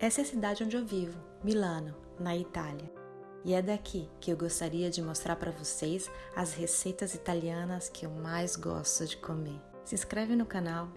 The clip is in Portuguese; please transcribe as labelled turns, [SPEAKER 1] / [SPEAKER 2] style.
[SPEAKER 1] Essa é a cidade onde eu vivo, Milano, na Itália. E é daqui que eu gostaria de mostrar para vocês as receitas italianas que eu mais gosto de comer. Se inscreve no canal,